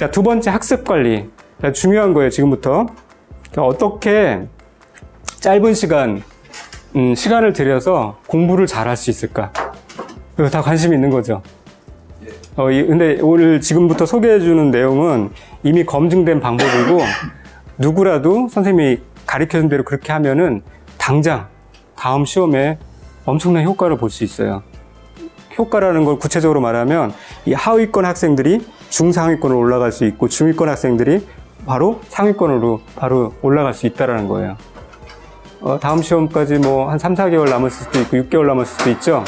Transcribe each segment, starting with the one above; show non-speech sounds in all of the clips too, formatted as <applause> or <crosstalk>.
자, 두 번째 학습 관리. 자, 중요한 거예요, 지금부터. 자, 어떻게 짧은 시간, 음, 시간을 들여서 공부를 잘 할 수 있을까? 이거 다 관심 있는 거죠. 어, 이- 근데 오늘 지금부터 소개해 주는 내용은 이미 검증된 방법이고 누구라도 선생님이 가르쳐준 대로 그렇게 하면은 당장 다음 시험에 엄청난 효과를 볼 수 있어요. 효과라는 걸 구체적으로 말하면 이 하위권 학생들이 중상위권으로 올라갈 수 있고 중위권 학생들이 바로 상위권으로 바로 올라갈 수 있다라는 거예요. 어, 다음 시험까지 뭐 한 3, 4개월 남았을 수도 있고 6개월 남았을 수도 있죠.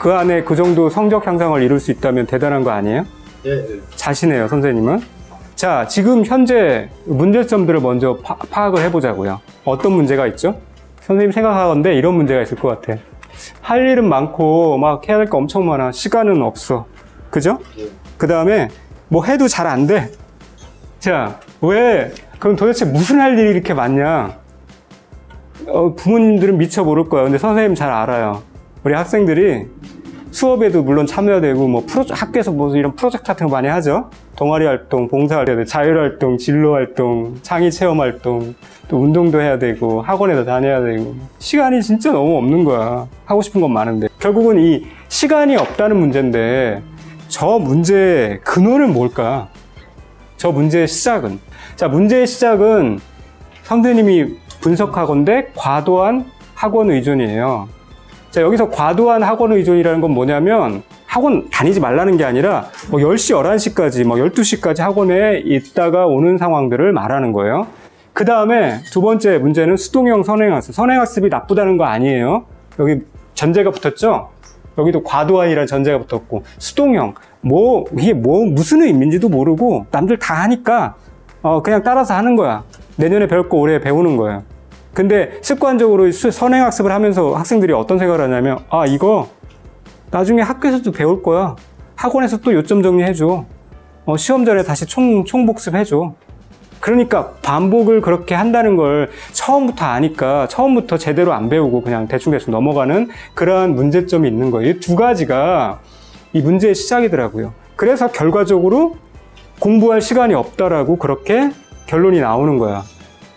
그 안에 그 정도 성적 향상을 이룰 수 있다면 대단한 거 아니에요? 예, 예. 자신해요, 선생님은. 자, 지금 현재 문제점들을 먼저 파, 파악을 해보자고요. 어떤 문제가 있죠? 선생님 생각하건데 이런 문제가 있을 것 같아. 할 일은 많고 막 해야 될 거 엄청 많아. 시간은 없어. 그죠? 예. 그 다음에 뭐 해도 잘 안 돼. 자, 왜? 그럼 도대체 무슨 할 일이 이렇게 많냐? 어, 부모님들은 미처 모를 거야. 근데 선생님 잘 알아요. 우리 학생들이 수업에도 물론 참여해야 되고, 뭐, 프로, 학교에서 뭐 이런 프로젝트 같은 거 많이 하죠? 동아리 활동, 봉사 활동, 자율 활동, 진로 활동, 창의 체험 활동, 또 운동도 해야 되고, 학원에도 다녀야 되고. 시간이 진짜 너무 없는 거야. 하고 싶은 건 많은데. 결국은 이 시간이 없다는 문제인데, 저 문제의 근원은 뭘까? 저 문제의 시작은? 자, 문제의 시작은 선생님이 분석하건대 과도한 학원 의존이에요. 자, 여기서 과도한 학원 의존이라는 건 뭐냐면 학원 다니지 말라는 게 아니라 뭐 10시, 11시까지, 뭐 12시까지 학원에 있다가 오는 상황들을 말하는 거예요. 그 다음에 두 번째 문제는 수동형 선행학습. 선행학습이 나쁘다는 거 아니에요. 여기 전제가 붙었죠? 여기도 과도한이라는 전제가 붙었고, 수동형. 뭐, 이게 뭐, 무슨 의미인지도 모르고, 남들 다 하니까, 어, 그냥 따라서 하는 거야. 내년에 배울 거 올해 배우는 거예요. 근데 습관적으로 수- 선행학습을 하면서 학생들이 어떤 생각을 하냐면, 아, 이거 나중에 학교에서도 배울 거야. 학원에서 또 요점 정리해줘. 어, 시험 전에 다시 총, 총복습해줘. 그러니까 반복을 그렇게 한다는 걸 처음부터 아니까 처음부터 제대로 안 배우고 그냥 대충대충 넘어가는 그러한 문제점이 있는 거예요. 이 두 가지가 이 문제의 시작이더라고요. 그래서 결과적으로 공부할 시간이 없다라고 그렇게 결론이 나오는 거야.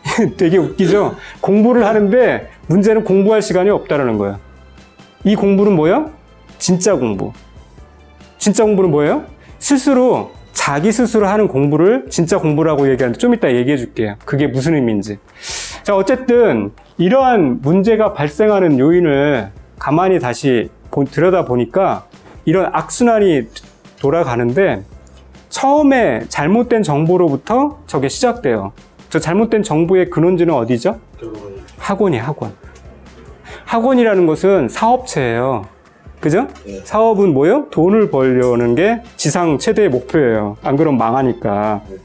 <laughs> 되게 웃기죠? 공부를 하는데 문제는 공부할 시간이 없다라는 거야. 이 공부는 뭐야? 진짜 공부. 진짜 공부는 뭐예요? 스스로 자기 스스로 하는 공부를 진짜 공부라고 얘기하는데 좀 이따 얘기해 줄게요. 그게 무슨 의미인지. 자, 어쨌든 이러한 문제가 발생하는 요인을 가만히 다시 보- 들여다 보니까 이런 악순환이 돌아가는데 처음에 잘못된 정보로부터 저게 시작돼요. 저 잘못된 정보의 근원지는 어디죠? 학원이 학원. 학원이라는 것은 사업체예요. 그죠? 네. 사업은 뭐예요? 돈을 벌려는 게 지상 최대의 목표예요. 안 그러면 망하니까. 네.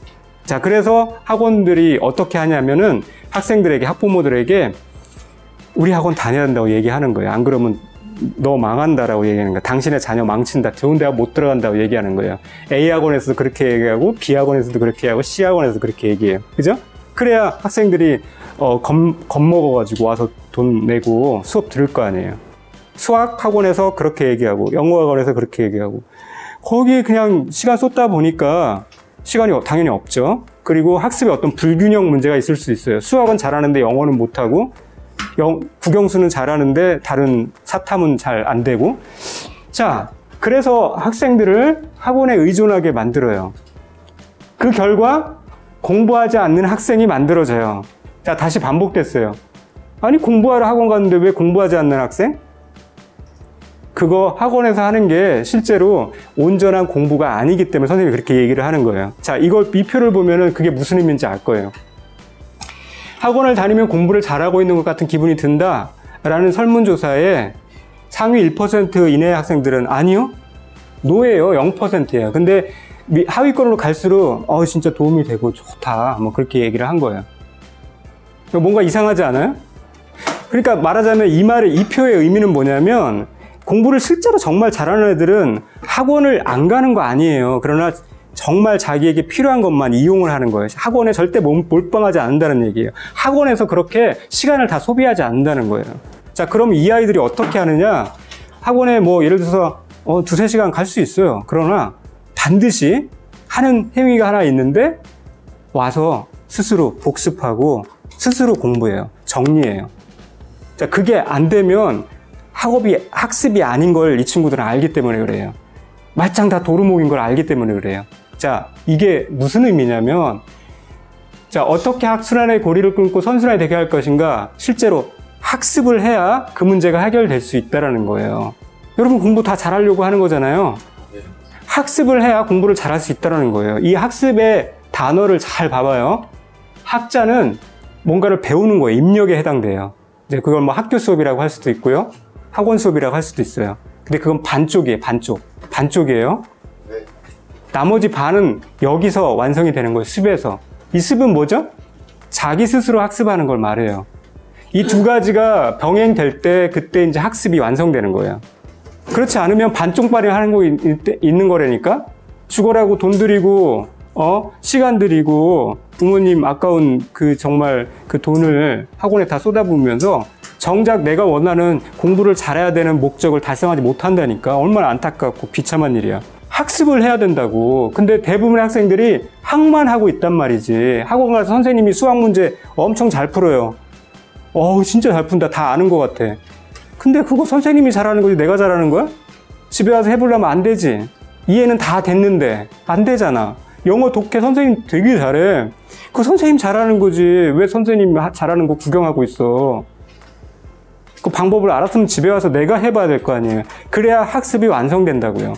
자, 그래서 학원들이 어떻게 하냐면은 학생들에게, 학부모들에게 우리 학원 다녀야 된다고 얘기하는 거예요. 안 그러면 너 망한다라고 얘기하는 거야. 당신의 자녀 망친다. 좋은 대학 못 들어간다고 얘기하는 거예요. A 학원에서도 그렇게 얘기하고 B 학원에서도 그렇게 하고 C 학원에서도 그렇게 얘기해요. 그죠? 그래야 학생들이 어, 겁, 겁먹어가지고 와서 돈 내고 수업 들을 거 아니에요. 수학 학원에서 그렇게 얘기하고 영어 학원에서 그렇게 얘기하고 거기에 그냥 시간 쏟다 보니까 시간이 당연히 없죠. 그리고 학습에 어떤 불균형 문제가 있을 수 있어요. 수학은 잘하는데 영어는 못하고 영, 국영수는 잘하는데 다른 사탐은 잘 안 되고 자 그래서 학생들을 학원에 의존하게 만들어요. 그 결과 공부하지 않는 학생이 만들어져요. 자 다시 반복됐어요. 아니 공부하러 학원 갔는데 왜 공부하지 않는 학생? 그거 학원에서 하는 게 실제로 온전한 공부가 아니기 때문에 선생님이 그렇게 얘기를 하는 거예요. 자, 이걸 이 표를 보면은 그게 무슨 의미인지 알 거예요. 학원을 다니면 공부를 잘하고 있는 것 같은 기분이 든다. 라는 설문조사에 상위 1% 이내의 학생들은 아니요. 노예요. 0%예요. 근데 미- 하위권으로 갈수록 어 진짜 도움이 되고 좋다. 뭐 그렇게 얘기를 한 거예요. 뭔가 이상하지 않아요? 그러니까 말하자면 이 말의 이 표의 의미는 뭐냐면 공부를 실제로 정말 잘하는 애들은 학원을 안 가는 거 아니에요. 그러나 정말 자기에게 필요한 것만 이용을 하는 거예요. 학원에 절대 몰- 몰빵하지 않는다는 얘기예요. 학원에서 그렇게 시간을 다 소비하지 않는다는 거예요. 자, 그럼 이 아이들이 어떻게 하느냐? 학원에 뭐 예를 들어서 어, 두세 시간 갈 수 있어요. 그러나 반드시 하는 행위가 하나 있는데 와서 스스로 복습하고 스스로 공부해요. 정리해요. 자, 그게 안 되면 학업이 학습이 아닌 걸 이 친구들은 알기 때문에 그래요. 말짱 다 도루묵인 걸 알기 때문에 그래요. 자, 이게 무슨 의미냐면 자, 어떻게 학술안의 고리를 끊고 선순환이 되게 할 것인가? 실제로 학습을 해야 그 문제가 해결될 수 있다라는 거예요. 여러분 공부 다 잘하려고 하는 거잖아요. 학습을 해야 공부를 잘할 수 있다는 거예요. 이 학습의 단어를 잘 봐봐요. 학자는 뭔가를 배우는 거예요. 입력에 해당돼요. 이제 그걸 뭐 학교 수업이라고 할 수도 있고요. 학원 수업이라고 할 수도 있어요. 근데 그건 반쪽이에요. 반쪽. 반쪽이에요. 네. 나머지 반은 여기서 완성이 되는 거예요. 습에서. 이 습은 뭐죠? 자기 스스로 학습하는 걸 말해요. 이 두 가지가 병행될 때 그때 이제 학습이 완성되는 거예요. 그렇지 않으면 반쪽발이 하는 거 있- 있는 거라니까? 죽어라고 돈 들이고, 어? 시간 들이고, 부모님 아까운 그 정말 그 돈을 학원에 다 쏟아부으면서 정작 내가 원하는 공부를 잘해야 되는 목적을 달성하지 못한다니까 얼마나 안타깝고 비참한 일이야. 학습을 해야 된다고. 근데 대부분의 학생들이 학만 하고 있단 말이지. 학원 가서 선생님이 수학 문제 엄청 잘 풀어요. 어우, 진짜 잘 푼다. 다 아는 것 같아. 근데 그거 선생님이 잘하는 거지 내가 잘하는 거야? 집에 와서 해보려면 안 되지. 이해는 다 됐는데 안 되잖아. 영어 독해 선생님 되게 잘해. 그 선생님 잘하는 거지. 왜 선생님 하- 잘하는 거 구경하고 있어? 그 방법을 알았으면 집에 와서 내가 해봐야 될 거 아니에요. 그래야 학습이 완성된다고요.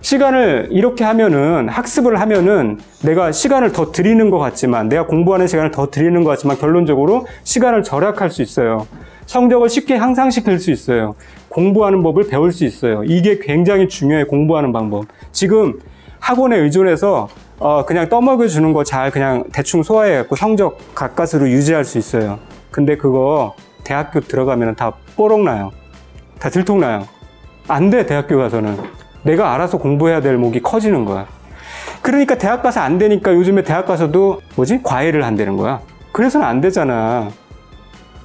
시간을 이렇게 하면은 학습을 하면은 내가 시간을 더 드리는 것 같지만 내가 공부하는 시간을 더 드리는 것 같지만 결론적으로 시간을 절약할 수 있어요. 성적을 쉽게 향상시킬 수 있어요. 공부하는 법을 배울 수 있어요. 이게 굉장히 중요해 공부하는 방법. 지금 학원에 의존해서 어, 그냥 떠먹여 주는 거 잘 그냥 대충 소화해 갖고 성적 가까스로 유지할 수 있어요. 근데 그거 대학교 들어가면 다 뽀록 나요. 다 들통나요. 안 돼, 대학교 가서는. 내가 알아서 공부해야 될 목이 커지는 거야. 그러니까 대학 가서 안 되니까 요즘에 대학 가서도 뭐지? 과외를 한다는 거야. 그래서는 안 되잖아.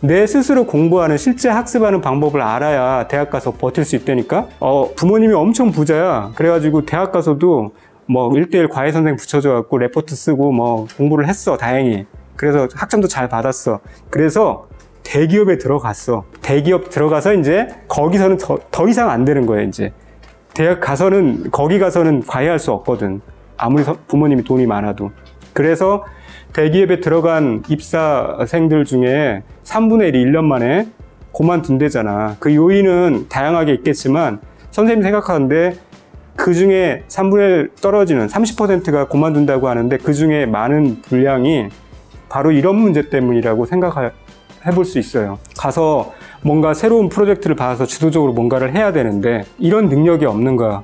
내 스스로 공부하는 실제 학습하는 방법을 알아야 대학 가서 버틸 수 있다니까? 어, 부모님이 엄청 부자야. 그래가지고 대학 가서도 뭐 1대1 과외 선생 붙여줘 갖고 레포트 쓰고 뭐 공부를 했어, 다행히. 그래서 학점도 잘 받았어. 그래서 대기업에 들어갔어. 대기업 들어가서 이제 거기서는 더, 더 이상 안 되는 거야, 이제. 대학 가서는, 거기 가서는 과외할 수 없거든. 아무리 서- 부모님이 돈이 많아도. 그래서 대기업에 들어간 입사생들 중에 3분의 1이 1년 만에 그만둔대잖아. 그 요인은 다양하게 있겠지만 선생님 생각하는데 그 중에 3분의 1 떨어지는 30%가 그만둔다고 하는데 그 중에 많은 분량이 바로 이런 문제 때문이라고 생각 해볼 수 있어요. 가서 뭔가 새로운 프로젝트를 받아서 주도적으로 뭔가를 해야 되는데 이런 능력이 없는 거야.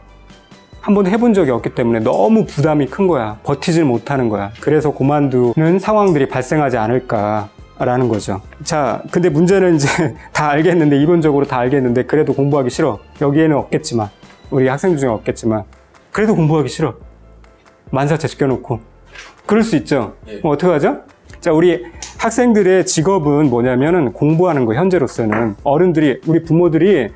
한번 해본 적이 없기 때문에 너무 부담이 큰 거야. 버티질 못하는 거야. 그래서 그만두는 상황들이 발생하지 않을까 라는 거죠. 자, 근데 문제는 이제 <laughs> 다 알겠는데, 이론적으로 다 알겠는데, 그래도 공부하기 싫어. 여기에는 없겠지만, 우리 학생들 중에 없겠지만, 그래도 공부하기 싫어. 만사 제껴놓고. 그럴 수 있죠. 예. 뭐 어떡하죠? 자, 우리 학생들의 직업은 뭐냐면은 공부하는 거, 현재로서는. 어른들이, 우리 부모들이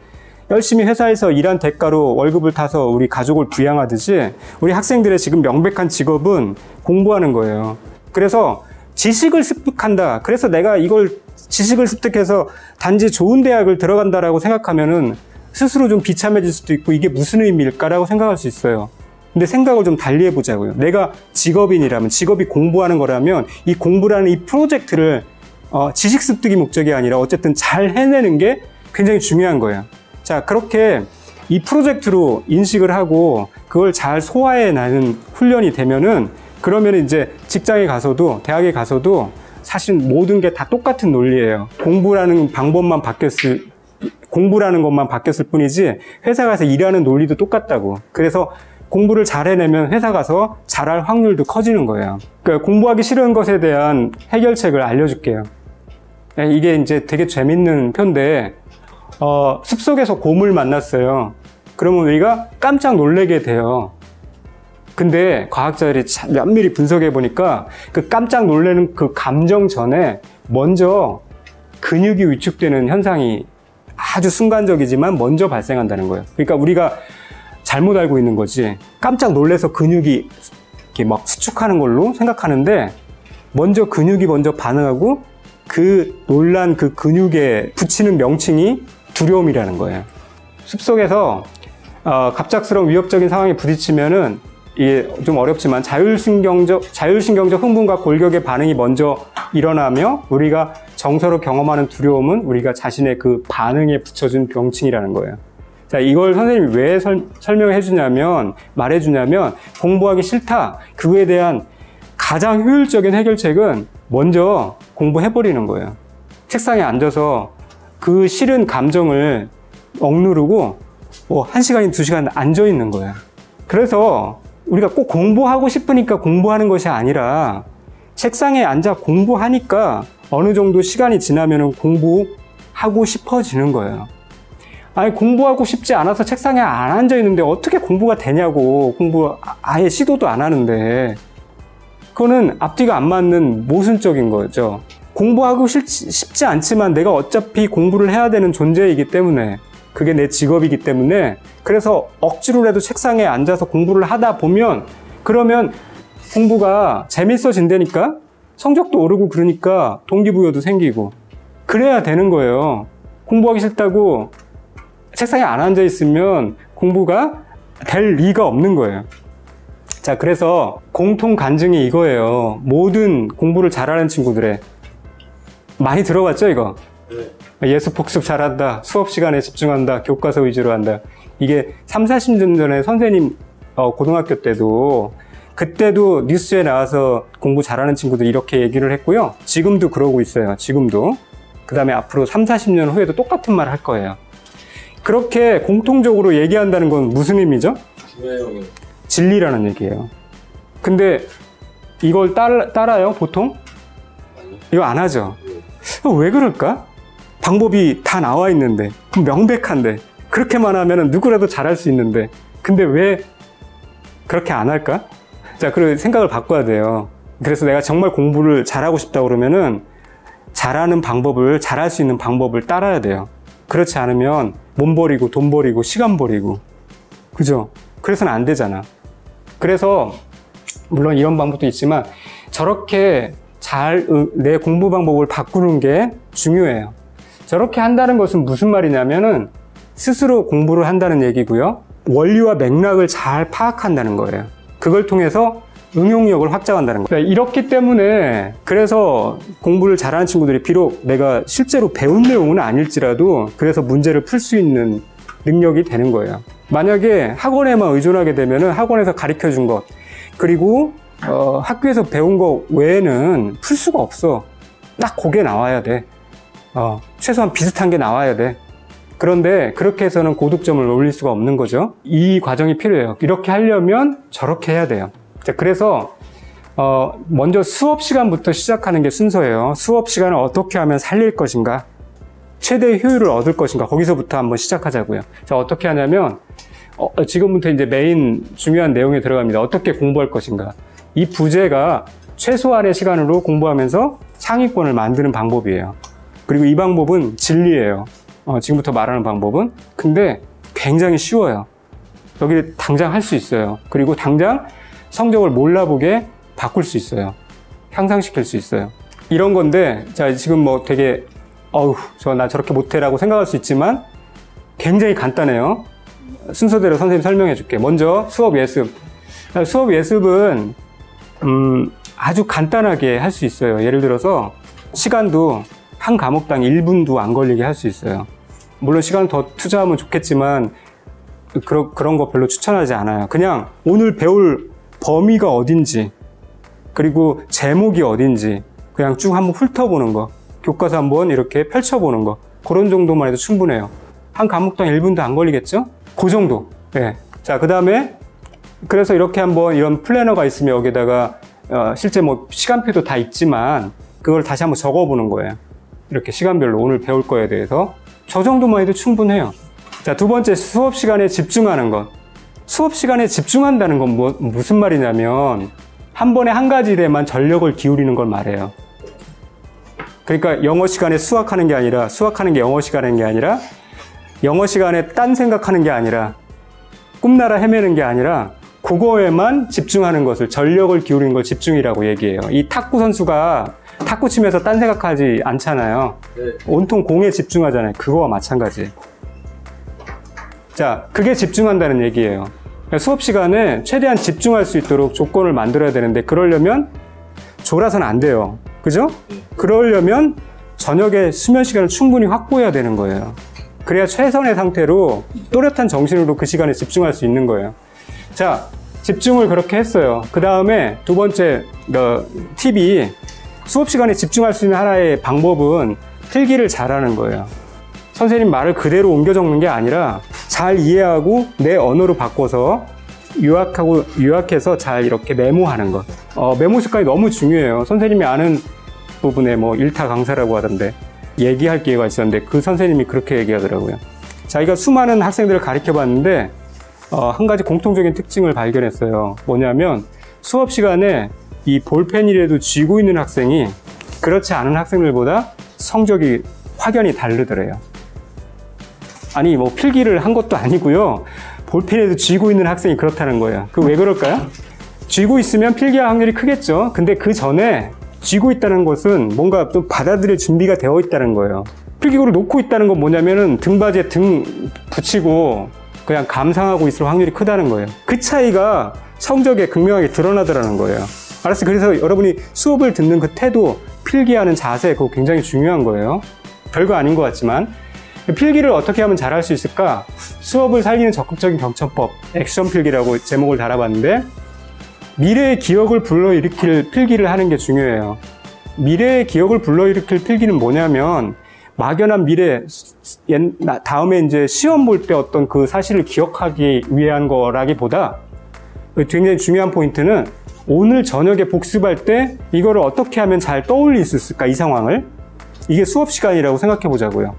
열심히 회사에서 일한 대가로 월급을 타서 우리 가족을 부양하듯이 우리 학생들의 지금 명백한 직업은 공부하는 거예요. 그래서 지식을 습득한다. 그래서 내가 이걸 지식을 습득해서 단지 좋은 대학을 들어간다라고 생각하면은 스스로 좀 비참해질 수도 있고 이게 무슨 의미일까라고 생각할 수 있어요. 근데 생각을 좀 달리 해보자고요. 내가 직업인이라면, 직업이 공부하는 거라면 이 공부라는 이 프로젝트를 어, 지식 습득이 목적이 아니라 어쨌든 잘 해내는 게 굉장히 중요한 거예요. 자, 그렇게 이 프로젝트로 인식을 하고 그걸 잘 소화해내는 훈련이 되면은 그러면 이제 직장에 가서도 대학에 가서도 사실 모든 게 다 똑같은 논리예요. 공부라는 방법만 바뀌었을 공부라는 것만 바뀌었을 뿐이지 회사 가서 일하는 논리도 똑같다고. 그래서 공부를 잘 해내면 회사 가서 잘할 확률도 커지는 거예요. 그러니까 공부하기 싫은 것에 대한 해결책을 알려줄게요. 네, 이게 이제 되게 재밌는 편데 어, 숲속에서 곰을 만났어요. 그러면 우리가 깜짝 놀래게 돼요. 근데 과학자들이 참 면밀히 분석해 보니까 그 깜짝 놀라는 그 감정 전에 먼저 근육이 위축되는 현상이 아주 순간적이지만 먼저 발생한다는 거예요. 그러니까 우리가 잘못 알고 있는 거지. 깜짝 놀래서 근육이 이렇게 막 수축하는 걸로 생각하는데 먼저 근육이 먼저 반응하고 그 놀란 그 근육에 붙이는 명칭이 두려움이라는 거예요. 숲속에서 어, 갑작스러운 위협적인 상황에 부딪히면은 이게 좀 어렵지만 자율신경적 자율신경적 흥분과 골격의 반응이 먼저 일어나며 우리가 정서로 경험하는 두려움은 우리가 자신의 그 반응에 붙여준 명칭이라는 거예요. 자, 이걸 선생님이 왜 설, 설명해 주냐면, 말해 주냐면, 공부하기 싫다. 그거에 대한 가장 효율적인 해결책은 먼저 공부해버리는 거예요. 책상에 앉아서 그 싫은 감정을 억누르고, 뭐, 한 시간이 두 시간 앉아 있는 거예요. 그래서 우리가 꼭 공부하고 싶으니까 공부하는 것이 아니라, 책상에 앉아 공부하니까 어느 정도 시간이 지나면 공부하고 싶어지는 거예요. 아니 공부하고 싶지 않아서 책상에 안 앉아 있는데 어떻게 공부가 되냐고 공부 아- 아예 시도도 안 하는데 그거는 앞뒤가 안 맞는 모순적인 거죠. 공부하고 싫, 쉽지 않지만 내가 어차피 공부를 해야 되는 존재이기 때문에 그게 내 직업이기 때문에 그래서 억지로라도 책상에 앉아서 공부를 하다 보면 그러면 공부가 재밌어진다니까 성적도 오르고 그러니까 동기부여도 생기고 그래야 되는 거예요. 공부하기 싫다고 책상에 안 앉아 있으면 공부가 될 리가 없는 거예요. 자, 그래서 공통 간증이 이거예요. 모든 공부를 잘하는 친구들의 많이 들어봤죠, 이거? 예습 복습 잘한다. 수업 시간에 집중한다. 교과서 위주로 한다. 이게 3, 40년 전에 선생님 어, 고등학교 때도 그때도 뉴스에 나와서 공부 잘하는 친구들 이렇게 얘기를 했고요. 지금도 그러고 있어요. 지금도. 그 다음에 앞으로 3, 40년 후에도 똑같은 말 할 거예요. 그렇게 공통적으로 얘기한다는 건 무슨 의미죠? 진리라는 얘기예요. 근데 이걸 따라, 따라요, 보통? 이거 안 하죠. 네. 왜 그럴까? 방법이 다 나와 있는데, 명백한데, 그렇게만 하면 누구라도 잘할 수 있는데, 근데 왜 그렇게 안 할까? 자, 그 생각을 바꿔야 돼요. 그래서 내가 정말 공부를 잘하고 싶다 그러면은, 잘하는 방법을, 잘할 수 있는 방법을 따라야 돼요. 그렇지 않으면, 몸 버리고, 돈 버리고, 시간 버리고, 그죠? 그래서는 안 되잖아. 그래서, 물론 이런 방법도 있지만, 저렇게 잘 내 공부 방법을 바꾸는 게 중요해요. 저렇게 한다는 것은 무슨 말이냐면은 스스로 공부를 한다는 얘기고요. 원리와 맥락을 잘 파악한다는 거예요. 그걸 통해서 응용력을 확장한다는 거예요. 이렇기 때문에 그래서 공부를 잘하는 친구들이 비록 내가 실제로 배운 내용은 아닐지라도 그래서 문제를 풀 수 있는 능력이 되는 거예요. 만약에 학원에만 의존하게 되면은 학원에서 가르쳐 준 것, 그리고 어, 학교에서 배운 거 외에는 풀 수가 없어. 딱 그게 나와야 돼. 어, 최소한 비슷한 게 나와야 돼. 그런데 그렇게 해서는 고득점을 올릴 수가 없는 거죠. 이 과정이 필요해요. 이렇게 하려면 저렇게 해야 돼요. 자, 그래서 어, 먼저 수업 시간부터 시작하는 게 순서예요. 수업 시간을 어떻게 하면 살릴 것인가? 최대 효율을 얻을 것인가? 거기서부터 한번 시작하자고요. 자, 어떻게 하냐면 어, 지금부터 이제 메인 중요한 내용에 들어갑니다. 어떻게 공부할 것인가? 이 부제가 최소한의 시간으로 공부하면서 상위권을 만드는 방법이에요. 그리고 이 방법은 진리예요. 어, 지금부터 말하는 방법은. 근데 굉장히 쉬워요. 여기 당장 할 수 있어요. 그리고 당장 성적을 몰라보게 바꿀 수 있어요. 향상시킬 수 있어요. 이런 건데, 자, 지금 뭐 되게, 어우, 저 나 저렇게 못해 라고 생각할 수 있지만 굉장히 간단해요. 순서대로 선생님 설명해 줄게. 먼저 수업 예습. 수업 예습은 음, 아주 간단하게 할 수 있어요. 예를 들어서 시간도 한 과목당 1분도 안 걸리게 할 수 있어요. 물론 시간을 더 투자하면 좋겠지만 그런 그런 거 별로 추천하지 않아요. 그냥 오늘 배울 범위가 어딘지 그리고 제목이 어딘지 그냥 쭉 한번 훑어보는 거. 교과서 한번 이렇게 펼쳐보는 거. 그런 정도만 해도 충분해요. 한 과목당 1분도 안 걸리겠죠? 그 정도. 예. 자, 그 다음에 그래서 이렇게 한번 이런 플래너가 있으면 여기다가 어, 실제 뭐 시간표도 다 있지만 그걸 다시 한번 적어보는 거예요. 이렇게 시간별로 오늘 배울 거에 대해서 저 정도만 해도 충분해요. 자, 두 번째 수업 시간에 집중하는 것. 수업 시간에 집중한다는 건 뭐, 무슨 말이냐면 한 번에 한 가지 일에만 전력을 기울이는 걸 말해요. 그러니까 영어 시간에 수학하는 게 아니라 수학하는 게 영어 시간인 게 아니라 영어 시간에 딴 생각하는 게 아니라 꿈나라 헤매는 게 아니라 그거에만 집중하는 것을 전력을 기울이는 걸 집중이라고 얘기해요. 이 탁구 선수가 탁구 치면서 딴 생각하지 않잖아요. 네. 온통 공에 집중하잖아요. 그거와 마찬가지. 자, 그게 집중한다는 얘기예요. 그러니까 수업 시간에 최대한 집중할 수 있도록 조건을 만들어야 되는데 그러려면 졸아서는 안 돼요. 그죠? 그러려면 저녁에 수면 시간을 충분히 확보해야 되는 거예요. 그래야 최선의 상태로 또렷한 정신으로 그 시간에 집중할 수 있는 거예요. 자, 집중을 그렇게 했어요. 그 다음에 두 번째 어, 팁이 수업 시간에 집중할 수 있는 하나의 방법은 필기를 잘하는 거예요. 선생님 말을 그대로 옮겨 적는 게 아니라 잘 이해하고 내 언어로 바꿔서 요약하고 요약해서 잘 이렇게 메모하는 것. 어, 메모 습관이 너무 중요해요. 선생님이 아는 부분에 뭐 일타 강사라고 하던데 얘기할 기회가 있었는데 그 선생님이 그렇게 얘기하더라고요. 자기가 수많은 학생들을 가르쳐 봤는데 어, 한 가지 공통적인 특징을 발견했어요. 뭐냐면 수업 시간에 이 볼펜이라도 쥐고 있는 학생이 그렇지 않은 학생들보다 성적이 확연히 다르더래요. 아니 뭐 필기를 한 것도 아니고요. 볼펜에도 쥐고 있는 학생이 그렇다는 거예요. 그 왜 그럴까요? 쥐고 있으면 필기할 확률이 크겠죠. 근데 그 전에 쥐고 있다는 것은 뭔가 또 받아들일 준비가 되어 있다는 거예요. 필기구를 놓고 있다는 건 뭐냐면은 등받이에 등 붙이고 그냥 감상하고 있을 확률이 크다는 거예요. 그 차이가 성적에 극명하게 드러나더라는 거예요. 알았어요. 그래서 여러분이 수업을 듣는 그 태도, 필기하는 자세, 그거 굉장히 중요한 거예요. 별거 아닌 것 같지만. 필기를 어떻게 하면 잘할 수 있을까? 수업을 살리는 적극적인 경청법, 액션 필기라고 제목을 달아봤는데, 미래의 기억을 불러일으킬 필기를 하는 게 중요해요. 미래의 기억을 불러일으킬 필기는 뭐냐면, 막연한 미래, 다음에 이제 시험 볼 때 어떤 그 사실을 기억하기 위한 거라기보다, 굉장히 중요한 포인트는 오늘 저녁에 복습할 때 이거를 어떻게 하면 잘 떠올릴 수 있을까, 이 상황을? 이게 수업 시간이라고 생각해 보자고요.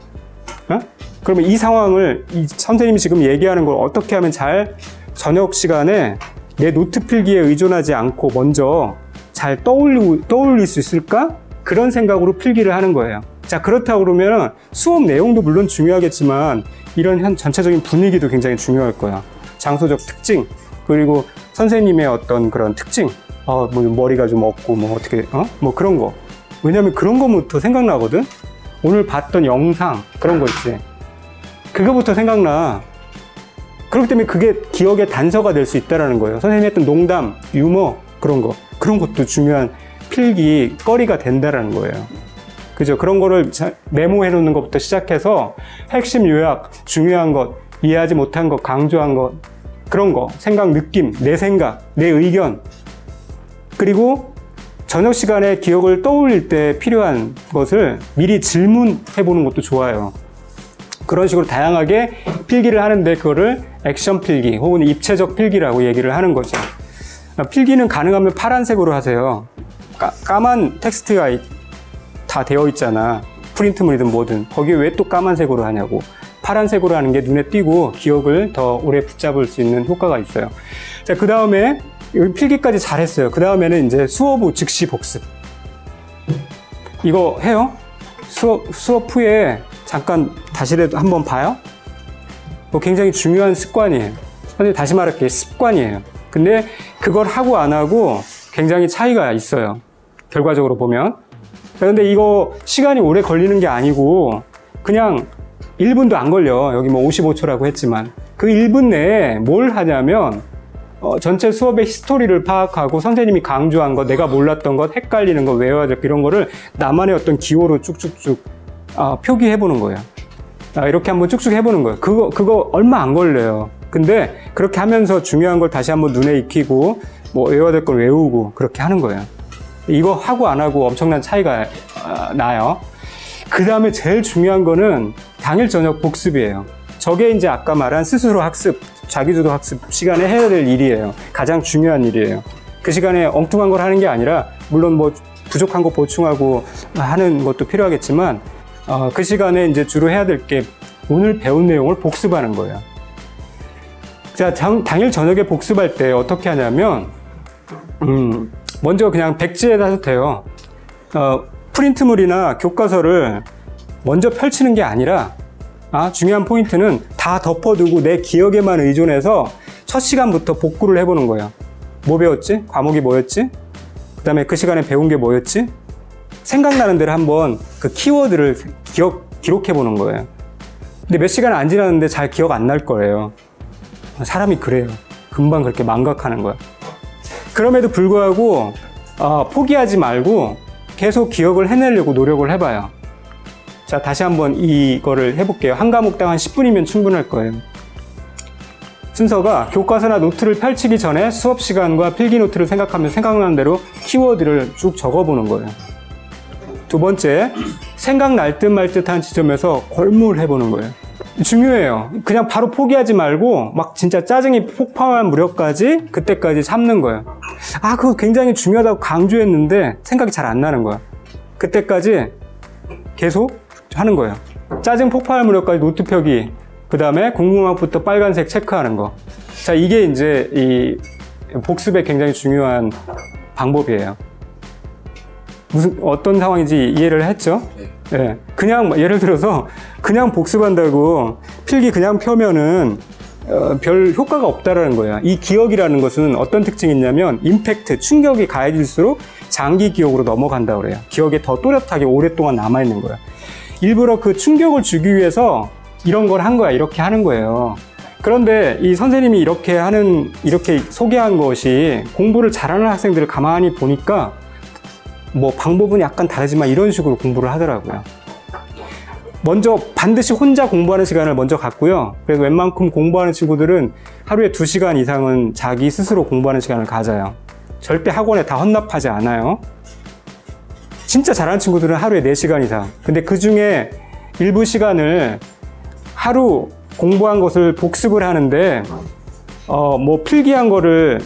어? 그러면 이 상황을 이 선생님이 지금 얘기하는 걸 어떻게 하면 잘 저녁 시간에 내 노트 필기에 의존하지 않고 먼저 잘 떠올리고, 떠올릴 수 있을까? 그런 생각으로 필기를 하는 거예요. 자, 그렇다고 그러면 수업 내용도 물론 중요하겠지만 이런 현 전체적인 분위기도 굉장히 중요할 거야. 장소적 특징, 그리고 선생님의 어떤 그런 특징, 어, 뭐 머리가 좀 없고 뭐 어떻게, 어? 뭐 그런 거. 왜냐면 그런 거부터 생각나거든? 오늘 봤던 영상, 그런 거 있지. 그거부터 생각나. 그렇기 때문에 그게 기억의 단서가 될 수 있다는 거예요. 선생님이 했던 농담, 유머, 그런 거. 그런 것도 중요한 필기, 거리가 된다는 거예요. 그죠? 그런 거를 자- 메모해 놓는 것부터 시작해서 핵심 요약, 중요한 것, 이해하지 못한 것, 강조한 것, 그런 거, 생각, 느낌, 내 생각, 내 의견, 그리고 저녁 시간에 기억을 떠올릴 때 필요한 것을 미리 질문해 보는 것도 좋아요. 그런 식으로 다양하게 필기를 하는데 그거를 액션 필기 혹은 입체적 필기라고 얘기를 하는 거죠. 필기는 가능하면 파란색으로 하세요. 까, 만 텍스트가 이- 다 되어 있잖아. 프린트물이든 뭐든. 거기에 왜 또 까만색으로 하냐고. 파란색으로 하는 게 눈에 띄고 기억을 더 오래 붙잡을 수 있는 효과가 있어요. 자, 그 다음에 여기 필기까지 잘했어요. 그 다음에는 이제 수업 후 즉시 복습. 이거 해요? 수업, 수업 후에 잠깐 다시라도 한번 봐요? 뭐 굉장히 중요한 습관이에요. 선생님 다시 말할게요. 습관이에요. 근데 그걸 하고 안 하고 굉장히 차이가 있어요. 결과적으로 보면. 그런데 이거 시간이 오래 걸리는 게 아니고 그냥 1분도 안 걸려. 여기 뭐 55초라고 했지만 그 1분 내에 뭘 하냐면 어, 전체 수업의 히스토리를 파악하고 선생님이 강조한 것, 내가 몰랐던 것, 헷갈리는 것, 외워야 될 이런 거를 나만의 어떤 기호로 쭉쭉쭉 아, 표기해 보는 거예요. 아, 이렇게 한번 쭉쭉 해보는 거예요. 그거, 그거 얼마 안 걸려요. 근데 그렇게 하면서 중요한 걸 다시 한번 눈에 익히고, 뭐 외워야 될 걸 외우고, 그렇게 하는 거예요. 이거 하고 안 하고 엄청난 차이가 아, 나요. 그 다음에 제일 중요한 거는 당일 저녁 복습이에요. 저게 이제 아까 말한 스스로 학습, 자기주도 학습 시간에 해야 될 일이에요. 가장 중요한 일이에요. 그 시간에 엉뚱한 걸 하는 게 아니라, 물론 뭐 부족한 거 보충하고 하는 것도 필요하겠지만, 어, 그 시간에 이제 주로 해야 될 게 오늘 배운 내용을 복습하는 거예요. 자, 당, 당일 저녁에 복습할 때 어떻게 하냐면, 음, 먼저 그냥 백지에다 해도 돼요. 어, 프린트물이나 교과서를 먼저 펼치는 게 아니라 아, 중요한 포인트는 다 덮어두고 내 기억에만 의존해서 첫 시간부터 복구를 해보는 거예요. 뭐 배웠지? 과목이 뭐였지? 그 다음에 그 시간에 배운 게 뭐였지? 생각나는 대로 한번 그 키워드를 기억, 기록해 보는 거예요. 근데 몇 시간 안 지났는데 잘 기억 안 날 거예요. 사람이 그래요. 금방 그렇게 망각하는 거야. 그럼에도 불구하고 어, 포기하지 말고 계속 기억을 해내려고 노력을 해봐요. 자, 다시 한번 이거를 해볼게요. 한 과목당 한 10분이면 충분할 거예요. 순서가 교과서나 노트를 펼치기 전에 수업 시간과 필기 노트를 생각하면 생각나는 대로 키워드를 쭉 적어보는 거예요. 두 번째, 생각날 듯 말 듯한 지점에서 골몰 해보는 거예요. 중요해요. 그냥 바로 포기하지 말고 막 진짜 짜증이 폭발할 무렵까지 그때까지 참는 거예요. 아, 그거 굉장히 중요하다고 강조했는데 생각이 잘 안 나는 거야. 그때까지 계속 하는 거예요. 짜증 폭발 무렵까지 노트 펴기, 그 다음에 궁금함부터 빨간색 체크하는 거. 자, 이게 이제 이 복습에 굉장히 중요한 방법이에요. 무슨 어떤 상황인지 이해를 했죠? 네. 예. 그냥 뭐 예를 들어서 그냥 복습한다고 필기 그냥 펴면은 어, 별 효과가 없다라는 거예요. 이 기억이라는 것은 어떤 특징이 있냐면 임팩트, 충격이 가해질수록 장기 기억으로 넘어간다 그래요. 기억에 더 또렷하게 오랫동안 남아 있는 거예요. 일부러 그 충격을 주기 위해서 이런 걸 한 거야. 이렇게 하는 거예요. 그런데 이 선생님이 이렇게 하는 이렇게 소개한 것이 공부를 잘하는 학생들을 가만히 보니까 뭐 방법은 약간 다르지만 이런 식으로 공부를 하더라고요. 먼저 반드시 혼자 공부하는 시간을 먼저 갖고요. 그래서 웬만큼 공부하는 친구들은 하루에 2시간 이상은 자기 스스로 공부하는 시간을 가져요. 절대 학원에 다 헌납하지 않아요. 진짜 잘하는 친구들은 하루에 4시간 이상. 근데 그 중에 일부 시간을 하루 공부한 것을 복습을 하는데, 어, 뭐 필기한 거를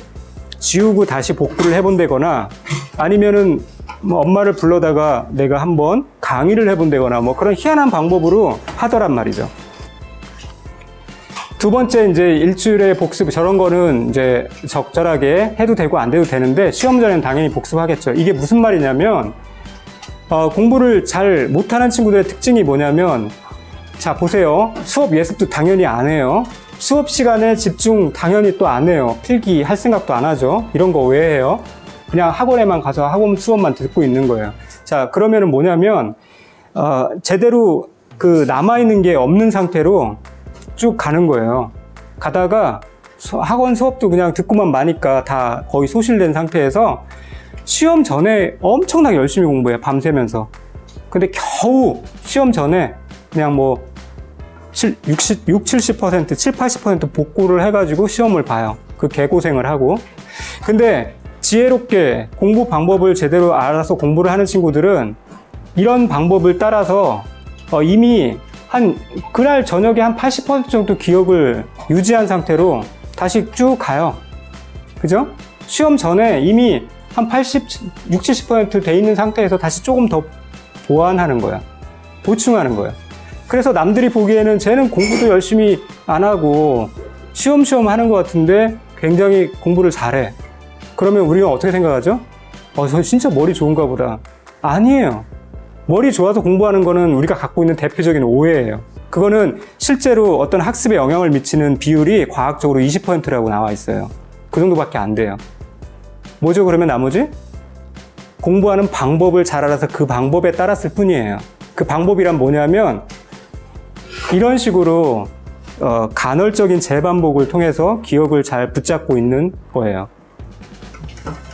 지우고 다시 복구를 해본다거나 아니면은 뭐 엄마를 불러다가 내가 한번 강의를 해본다거나 뭐 그런 희한한 방법으로 하더란 말이죠. 두 번째 이제 일주일에 복습 저런 거는 이제 적절하게 해도 되고 안 돼도 되는데 시험 전에는 당연히 복습하겠죠. 이게 무슨 말이냐면 어, 공부를 잘 못하는 친구들의 특징이 뭐냐면 자 보세요. 수업 예습도 당연히 안 해요. 수업 시간에 집중 당연히 또 안 해요. 필기 할 생각도 안 하죠. 이런 거 왜 해요. 그냥 학원에만 가서 학원 수업만 듣고 있는 거예요. 자 그러면은 뭐냐면 어, 제대로 그 남아있는 게 없는 상태로 쭉 가는 거예요. 가다가 수- 학원 수업도 그냥 듣고만 마니까 다 거의 소실된 상태에서 시험 전에 엄청나게 열심히 공부해요 밤새면서 근데 겨우 시험 전에 그냥 뭐 7, 60, 6, 70%, 7, 80% 복구를 해가지고 시험을 봐요. 그 개고생을 하고. 근데 지혜롭게 공부 방법을 제대로 알아서 공부를 하는 친구들은 이런 방법을 따라서 어, 이미 한 그날 저녁에 한 80% 정도 기억을 유지한 상태로 다시 쭉 가요. 그죠? 시험 전에 이미 한 80, 60, 70%돼 있는 상태에서 다시 조금 더 보완하는 거야. 보충하는 거야. 그래서 남들이 보기에는 쟤는 공부도 열심히 안 하고 쉬엄쉬엄 하는 것 같은데 굉장히 공부를 잘해. 그러면 우리가 어떻게 생각하죠? 어, 저 진짜 머리 좋은가 보다. 아니에요. 머리 좋아서 공부하는 거는 우리가 갖고 있는 대표적인 오해예요. 그거는 실제로 어떤 학습에 영향을 미치는 비율이 과학적으로 20%라고 나와 있어요. 그 정도밖에 안 돼요. 뭐죠, 그러면 나머지? 공부하는 방법을 잘 알아서 그 방법에 따랐을 뿐이에요. 그 방법이란 뭐냐면 이런 식으로 어, 간헐적인 재반복을 통해서 기억을 잘 붙잡고 있는 거예요.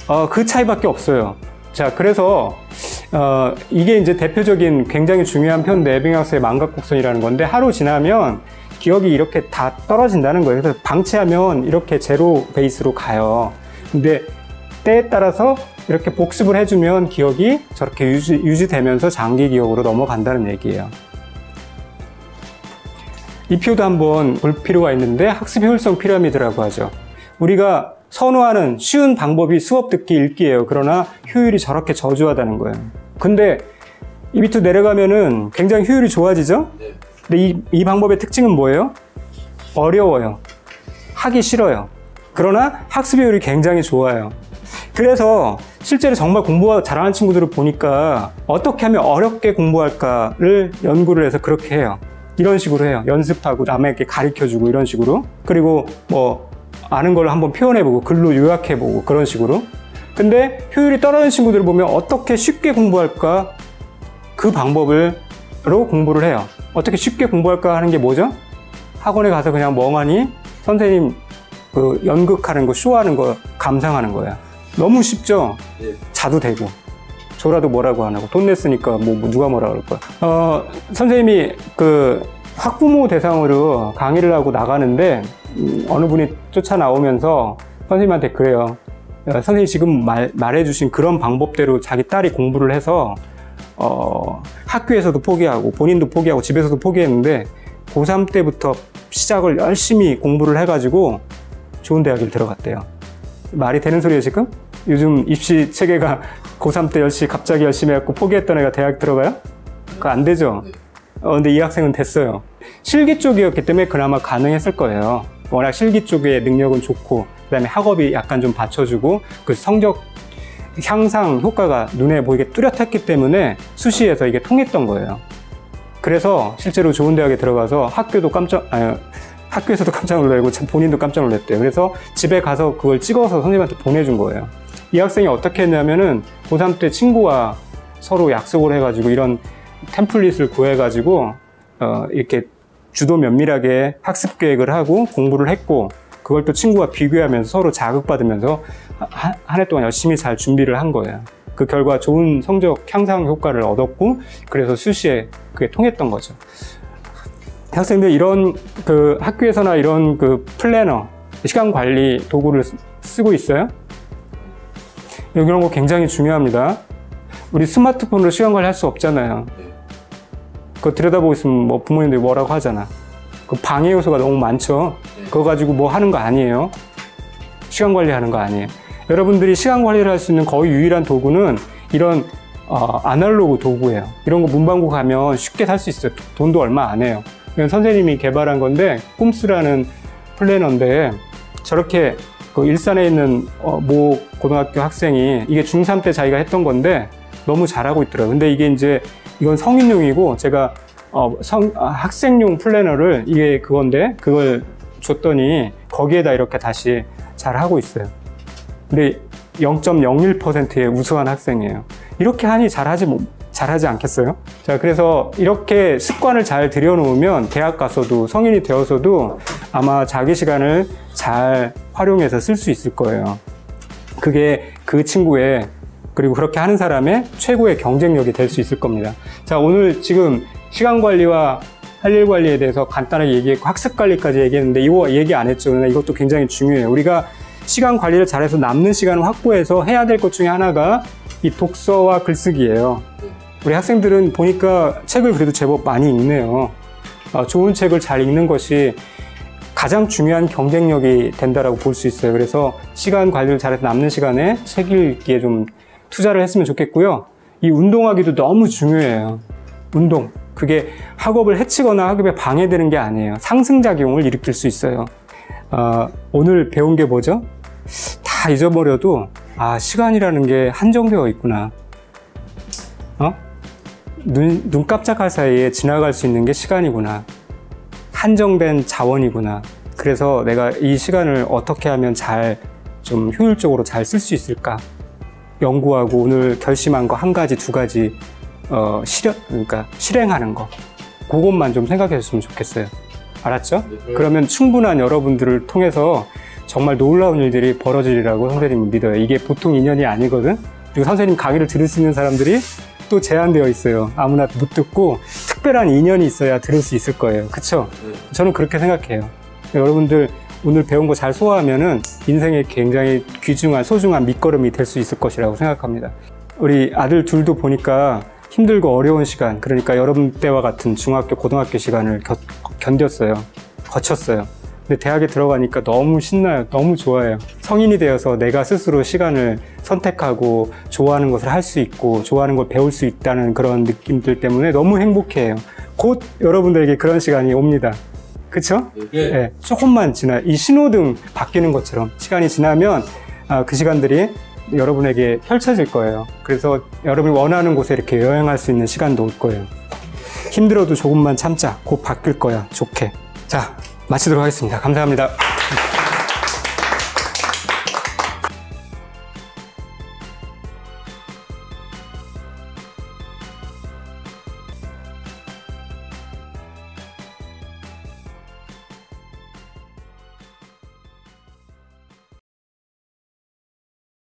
어, 그 차이밖에 없어요. 자, 그래서 어, 이게 이제 대표적인 굉장히 중요한 편 내빙학습의 망각곡선이라는 건데 하루 지나면 기억이 이렇게 다 떨어진다는 거예요. 그래서 방치하면 이렇게 제로 베이스로 가요. 근데 때에 따라서 이렇게 복습을 해주면 기억이 저렇게 유지, 유지되면서 장기 기억으로 넘어간다는 얘기예요. 이 표도 한번 볼 필요가 있는데 학습 효율성 피라미드라고 하죠. 우리가 선호하는 쉬운 방법이 수업 듣기 읽기예요. 그러나 효율이 저렇게 저조하다는 거예요. 근데 이 밑으로 내려가면은 굉장히 효율이 좋아지죠? 네. 근데 이, 이 방법의 특징은 뭐예요? 어려워요. 하기 싫어요. 그러나 학습 효율이 굉장히 좋아요. 그래서 실제로 정말 공부 잘하는 친구들을 보니까 어떻게 하면 어렵게 공부할까를 연구를 해서 그렇게 해요. 이런 식으로 해요. 연습하고 남에게 가르쳐주고 이런 식으로. 그리고 뭐 아는 걸 한번 표현해보고 글로 요약해보고 그런 식으로. 근데 효율이 떨어지는 친구들을 보면 어떻게 쉽게 공부할까 그 방법으로 공부를 해요. 어떻게 쉽게 공부할까 하는 게 뭐죠? 학원에 가서 그냥 멍하니 선생님 그 연극하는 거, 쇼하는 거 감상하는 거야. 너무 쉽죠? 예. 자도 되고. 줘라도 뭐라고 안 하고 돈 냈으니까 뭐, 뭐 누가 뭐라 그럴 거야. 어, 선생님이 그 학부모 대상으로 강의를 하고 나가는데 음, 어느 분이 쫓아 나오면서 선생님한테 그래요. 어, 선생님 지금 말, 말해주신 그런 방법대로 자기 딸이 공부를 해서 어, 학교에서도 포기하고 본인도 포기하고 집에서도 포기했는데 고3 때부터 시작을 열심히 공부를 해가지고 좋은 대학을 들어갔대요. 말이 되는 소리예요 지금? 요즘 입시 체계가 고3 때 열심히 갑자기 열심히 해갖고 포기했던 애가 대학 들어가요? 그거 안 되죠. 어, 근데 이 학생은 됐어요. 실기 쪽이었기 때문에 그나마 가능했을 거예요. 워낙 실기 쪽에 능력은 좋고, 그 다음에 학업이 약간 좀 받쳐주고, 그 성적 향상 효과가 눈에 보이게 뚜렷했기 때문에 수시에서 이게 통했던 거예요. 그래서 실제로 좋은 대학에 들어가서 학교도 깜짝, 아니, 학교에서도 <laughs> 깜짝 놀라고 참 본인도 깜짝 놀랐대요. 그래서 집에 가서 그걸 찍어서 선생님한테 보내준 거예요. 이 학생이 어떻게 했냐면은 고3 때 친구와 서로 약속을 해가지고 이런 템플릿을 구해가지고 어, 이렇게 주도 면밀하게 학습 계획을 하고 공부를 했고 그걸 또 친구와 비교하면서 서로 자극받으면서 한 해 동안 열심히 잘 준비를 한 거예요. 그 결과 좋은 성적 향상 효과를 얻었고 그래서 수시에 그게 통했던 거죠. 학생들 이런 그 학교에서나 이런 그 플래너 시간 관리 도구를 쓰- 쓰고 있어요? 이런 거 굉장히 중요합니다. 우리 스마트폰으로 시간 관리 할 수 없잖아요. 네. 그거 들여다보고 있으면 뭐 부모님들이 뭐라고 하잖아. 그 방해 요소가 너무 많죠. 네. 그거 가지고 뭐 하는 거 아니에요. 시간 관리하는 거 아니에요. 여러분들이 시간 관리를 할 수 있는 거의 유일한 도구는 이런 어, 아날로그 도구예요. 이런 거 문방구 가면 쉽게 살 수 있어요. 돈도 얼마 안 해요. 이건 선생님이 개발한 건데 꼼스라는 플래너인데 저렇게 그 일산에 있는 어, 모 고등학교 학생이 이게 중3 때 자기가 했던 건데 너무 잘하고 있더라고요. 근데 이게 이제 이건 성인용이고 제가 어, 성, 아, 학생용 플래너를 이게 그건데 그걸 줬더니 거기에다 이렇게 다시 잘 하고 있어요. 근데 0.01%의 우수한 학생이에요. 이렇게 하니 잘하지 뭐- 잘하지 않겠어요? 자, 그래서 이렇게 습관을 잘 들여놓으면 대학 가서도 성인이 되어서도 아마 자기 시간을 잘 활용해서 쓸 수 있을 거예요. 그게 그 친구의 그리고 그렇게 하는 사람의 최고의 경쟁력이 될 수 있을 겁니다. 자, 오늘 지금 시간 관리와 할 일 관리에 대해서 간단하게 얘기했고 학습 관리까지 얘기했는데 이거 얘기 안 했죠. 이것도 굉장히 중요해요. 우리가 시간 관리를 잘해서 남는 시간을 확보해서 해야 될 것 중에 하나가 이 독서와 글쓰기예요. 우리 학생들은 보니까 책을 그래도 제법 많이 읽네요. 어, 좋은 책을 잘 읽는 것이 가장 중요한 경쟁력이 된다라고 볼 수 있어요. 그래서 시간 관리를 잘해서 남는 시간에 책 읽기에 좀 투자를 했으면 좋겠고요. 이 운동하기도 너무 중요해요. 운동. 그게 학업을 해치거나 학업에 방해되는 게 아니에요. 상승작용을 일으킬 수 있어요. 어, 오늘 배운 게 뭐죠? 다 잊어버려도, 아, 시간이라는 게 한정되어 있구나. 어? 눈, 눈 깜짝할 사이에 지나갈 수 있는 게 시간이구나. 한정된 자원이구나. 그래서 내가 이 시간을 어떻게 하면 잘, 좀 효율적으로 잘 쓸 수 있을까? 연구하고 오늘 결심한 거 한 가지, 두 가지, 어, 실현, 그러니까 실행하는 거. 그것만 좀 생각해 줬으면 좋겠어요. 알았죠? 네. 그러면 충분한 여러분들을 통해서 정말 놀라운 일들이 벌어지리라고 선생님은 믿어요. 이게 보통 인연이 아니거든? 그리고 선생님 강의를 들을 수 있는 사람들이 또 제한되어 있어요. 아무나 못 듣고 특별한 인연이 있어야 들을 수 있을 거예요. 그쵸? 네. 저는 그렇게 생각해요. 여러분들 오늘 배운 거 잘 소화하면 은 인생에 굉장히 귀중한 소중한 밑거름이 될 수 있을 것이라고 생각합니다. 우리 아들 둘도 보니까 힘들고 어려운 시간, 그러니까 여러분 때와 같은 중학교, 고등학교 시간을 겨- 견뎠어요. 거쳤어요. 근데 대학에 들어가니까 너무 신나요. 너무 좋아요. 성인이 되어서 내가 스스로 시간을 선택하고 좋아하는 것을 할 수 있고 좋아하는 걸 배울 수 있다는 그런 느낌들 때문에 너무 행복해요. 곧 여러분들에게 그런 시간이 옵니다. 그쵸? 예. 예, 조금만 지나 이 신호등 바뀌는 것처럼 시간이 지나면 아, 그 시간들이 여러분에게 펼쳐질 거예요. 그래서 여러분이 원하는 곳에 이렇게 여행할 수 있는 시간도 올 거예요. 힘들어도 조금만 참자. 곧 바뀔 거야. 좋게. 자, 마치도록 하겠습니다. 감사합니다.